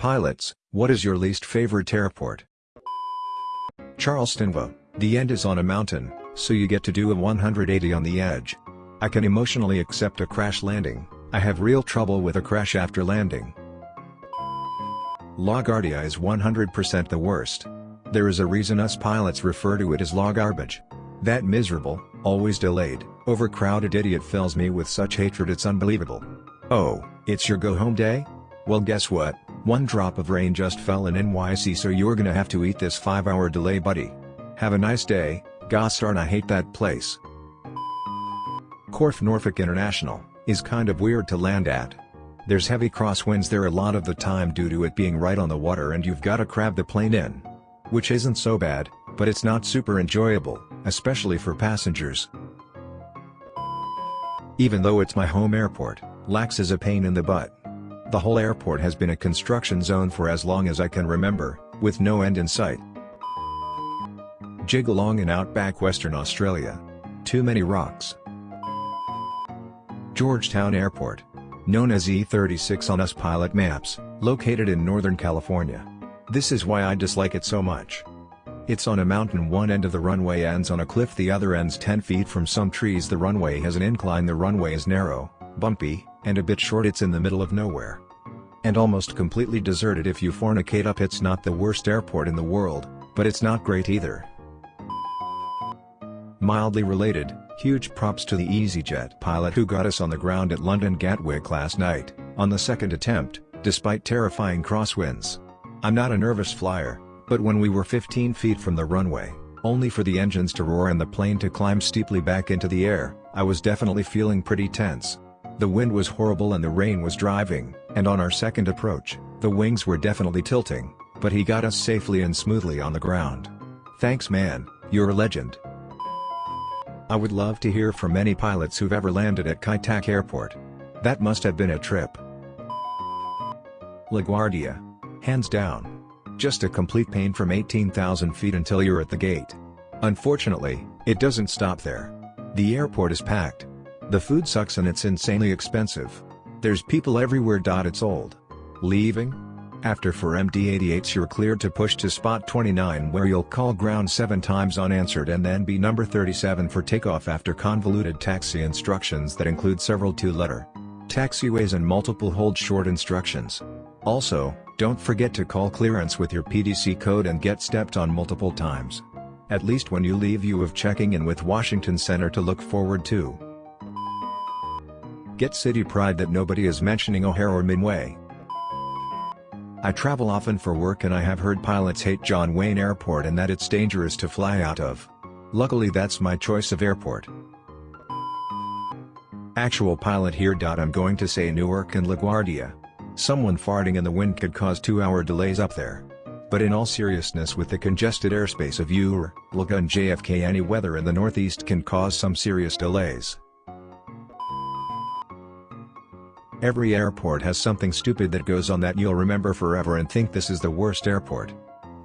Pilots, what is your least favorite airport? Charleston. The end is on a mountain, so you get to do a 180 on the edge. I can emotionally accept a crash landing, I have real trouble with a crash after landing. LaGuardia is 100% the worst. There is a reason us pilots refer to it as law garbage. That miserable, always delayed, overcrowded idiot fills me with such hatred it's unbelievable. Oh, it's your go home day? Well guess what, one drop of rain just fell in NYC so you're gonna have to eat this 5 hour delay buddy. Have a nice day, gosh darn I hate that place. Corfe Norfolk International, is kind of weird to land at. There's heavy crosswinds there a lot of the time due to it being right on the water and you've gotta crab the plane in. Which isn't so bad, but it's not super enjoyable, especially for passengers. Even though it's my home airport, Lax is a pain in the butt. The whole airport has been a construction zone for as long as I can remember, with no end in sight. Jigalong in outback Western Australia. Too many rocks. Georgetown Airport. Known as E36 on US pilot maps, located in Northern California. This is why I dislike it so much. It's on a mountain one end of the runway ends on a cliff the other ends 10 feet from some trees the runway has an incline the runway is narrow, bumpy, and a bit short it's in the middle of nowhere. And almost completely deserted if you fornicate up it's not the worst airport in the world, but it's not great either. Mildly related, huge props to the EasyJet pilot who got us on the ground at London Gatwick last night, on the second attempt, despite terrifying crosswinds. I'm not a nervous flyer, but when we were 15 feet from the runway, only for the engines to roar and the plane to climb steeply back into the air, I was definitely feeling pretty tense. The wind was horrible and the rain was driving, and on our second approach, the wings were definitely tilting, but he got us safely and smoothly on the ground. Thanks man, you're a legend. I would love to hear from any pilots who've ever landed at Kai Tak Airport. That must have been a trip. LaGuardia. Hands down. Just a complete pain from 18,000 feet until you're at the gate. Unfortunately, it doesn't stop there. The airport is packed. The food sucks and it's insanely expensive. There's people everywhere. Dot it's old. Leaving? After for MD-88s you're cleared to push to spot 29 where you'll call ground 7 times unanswered and then be number 37 for takeoff after convoluted taxi instructions that include several two-letter taxiways and multiple hold short instructions. Also, don't forget to call clearance with your PDC code and get stepped on multiple times. At least when you leave you have checking in with Washington Center to look forward to. Get city pride that nobody is mentioning O'Hare or Midway. I travel often for work and I have heard pilots hate John Wayne Airport and that it's dangerous to fly out of. Luckily that's my choice of airport. Actual pilot here. I'm going to say Newark and LaGuardia. Someone farting in the wind could cause 2-hour delays up there. But in all seriousness with the congested airspace of EWR, LaGuardia and JFK any weather in the northeast can cause some serious delays. Every airport has something stupid that goes on that you'll remember forever and think this is the worst airport.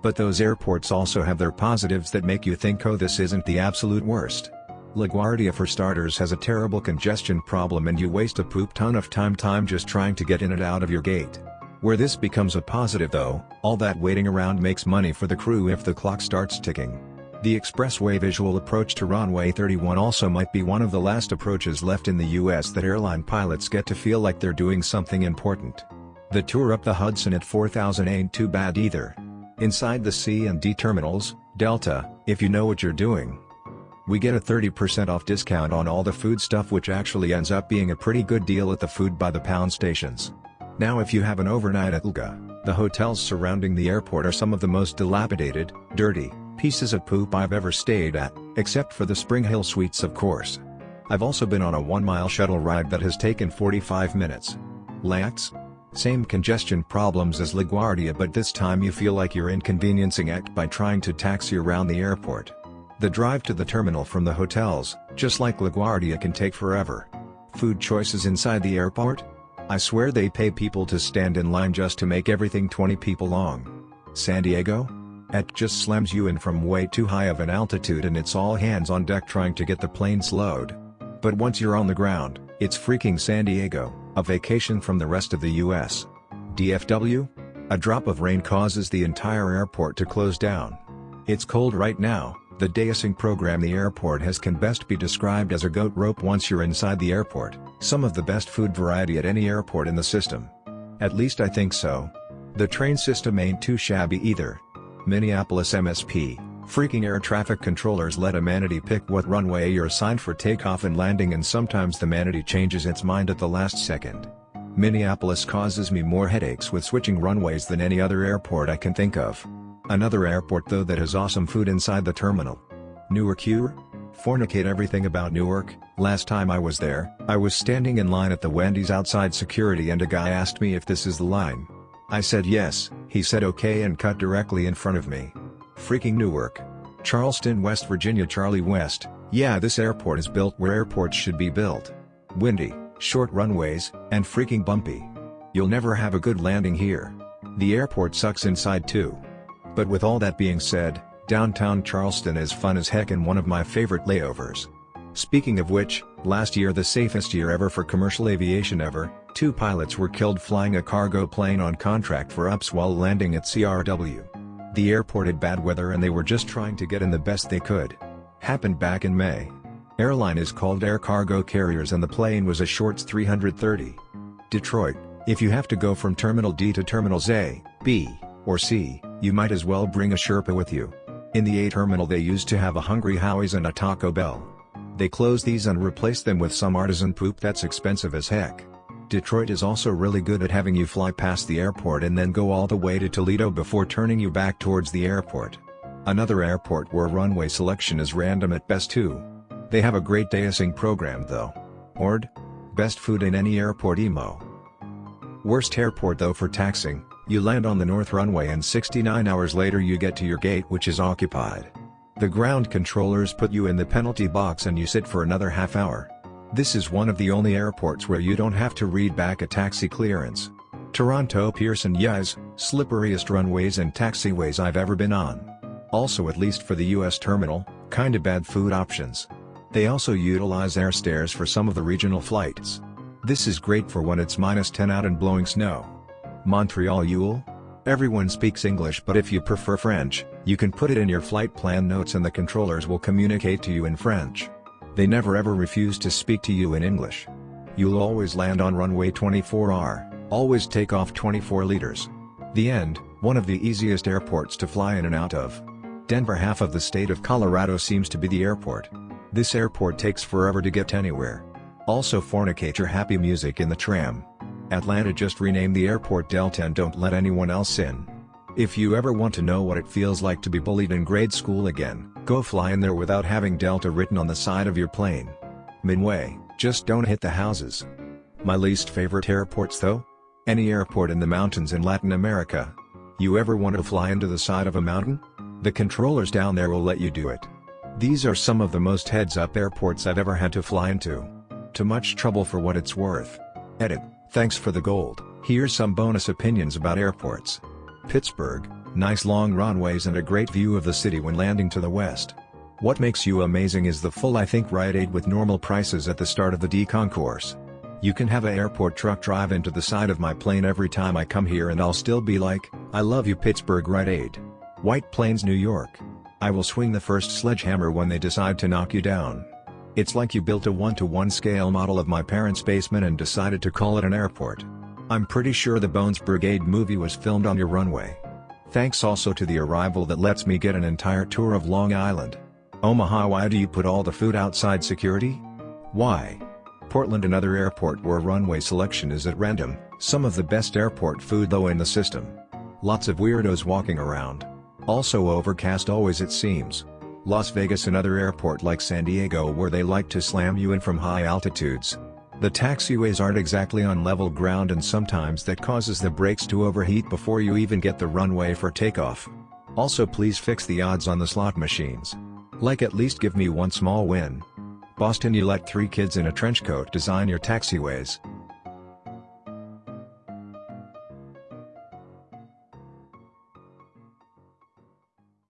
But those airports also have their positives that make you think oh this isn't the absolute worst. LaGuardia for starters has a terrible congestion problem and you waste a poop ton of time time just trying to get in and out of your gate. Where this becomes a positive though, all that waiting around makes money for the crew if the clock starts ticking. The expressway visual approach to runway 31 also might be one of the last approaches left in the US that airline pilots get to feel like they're doing something important. The tour up the Hudson at 4000 ain't too bad either. Inside the C and D terminals, Delta, if you know what you're doing. We get a 30% off discount on all the food stuff which actually ends up being a pretty good deal at the food by the pound stations. Now if you have an overnight at LGA, the hotels surrounding the airport are some of the most dilapidated, dirty, pieces of poop I've ever stayed at, except for the Spring Hill Suites of course. I've also been on a one-mile shuttle ride that has taken 45 minutes. LAX? Same congestion problems as LaGuardia but this time you feel like you're inconveniencing it by trying to taxi around the airport. The drive to the terminal from the hotels, just like LaGuardia can take forever. Food choices inside the airport? I swear they pay people to stand in line just to make everything 20 people long. San Diego? It just slams you in from way too high of an altitude and it's all hands on deck trying to get the plane slowed. But once you're on the ground, it's freaking San Diego, a vacation from the rest of the US. DFW? A drop of rain causes the entire airport to close down. It's cold right now, the deicing program the airport has can best be described as a goat rope once you're inside the airport, some of the best food variety at any airport in the system. At least I think so. The train system ain't too shabby either. Minneapolis MSP, freaking air traffic controllers let a manatee pick what runway you're assigned for takeoff and landing and sometimes the manatee changes its mind at the last second. Minneapolis causes me more headaches with switching runways than any other airport I can think of. Another airport though that has awesome food inside the terminal. Newark you? Fornicate everything about Newark, last time I was there, I was standing in line at the Wendy's outside security and a guy asked me if this is the line. I said yes, he said okay and cut directly in front of me. Freaking Newark. Charleston, West Virginia Charlie West, yeah this airport is built where airports should be built. Windy short runways, and freaking bumpy. You'll never have a good landing here. The airport sucks inside too. But with all that being said, downtown Charleston is fun as heck and one of my favorite layovers. Speaking of which, last year the safest year ever for commercial aviation ever, two pilots were killed flying a cargo plane on contract for UPS while landing at CRW. The airport had bad weather and they were just trying to get in the best they could. Happened back in May. Airline is called Air Cargo Carriers and the plane was a Shorts 330. Detroit, if you have to go from Terminal D to Terminals A, B, or C, you might as well bring a Sherpa with you. In the A terminal they used to have a Hungry Howie's and a Taco Bell. They closed these and replaced them with some artisan poop that's expensive as heck. Detroit is also really good at having you fly past the airport and then go all the way to Toledo before turning you back towards the airport. Another airport where runway selection is random at best too. They have a great deicing program though. Ord? Best food in any airport emo. Worst airport though for taxing, you land on the north runway and 69 hours later you get to your gate which is occupied. The ground controllers put you in the penalty box and you sit for another half hour. This is one of the only airports where you don't have to read back a taxi clearance. Toronto Pearson Yes, slipperiest runways and taxiways I've ever been on. Also at least for the US terminal, kinda bad food options. They also utilize air stairs for some of the regional flights. This is great for when it's minus 10 out and blowing snow. Montreal YUL? Everyone speaks English but if you prefer French, you can put it in your flight plan notes and the controllers will communicate to you in French. They never ever refuse to speak to you in English. You'll always land on runway 24R, always take off 24 liters. The end, one of the easiest airports to fly in and out of. Denver half of the state of Colorado seems to be the airport. This airport takes forever to get anywhere. Also fornicate your happy music in the tram. Atlanta just renamed the airport Delta and don't let anyone else in. If you ever want to know what it feels like to be bullied in grade school again, go fly in there without having Delta written on the side of your plane. Midway, just don't hit the houses. My least favorite airports though? Any airport in the mountains in Latin America. You ever want to fly into the side of a mountain? The controllers down there will let you do it. These are some of the most heads-up airports I've ever had to fly into. Too much trouble for what it's worth. Edit, thanks for the gold, here's some bonus opinions about airports. Pittsburgh, nice long runways and a great view of the city when landing to the west. What makes you amazing is the full I think Rite Aid with normal prices at the start of the D concourse. You can have a airport truck drive into the side of my plane every time I come here and I'll still be like, I love you Pittsburgh Rite Aid. White Plains New York. I will swing the first sledgehammer when they decide to knock you down. It's like you built a one-to-one -one scale model of my parents' basement and decided to call it an airport. I'm pretty sure the Bones Brigade movie was filmed on your runway. Thanks also to the arrival that lets me get an entire tour of Long Island. Omaha why do you put all the food outside security? Why? Portland another airport where runway selection is at random, some of the best airport food though in the system. Lots of weirdos walking around. Also overcast always it seems. Las Vegas another airport like San Diego where they like to slam you in from high altitudes. The taxiways aren't exactly on level ground and sometimes that causes the brakes to overheat before you even get the runway for takeoff. Also please fix the odds on the slot machines. Like at least give me one small win. Boston you let three kids in a trench coat design your taxiways.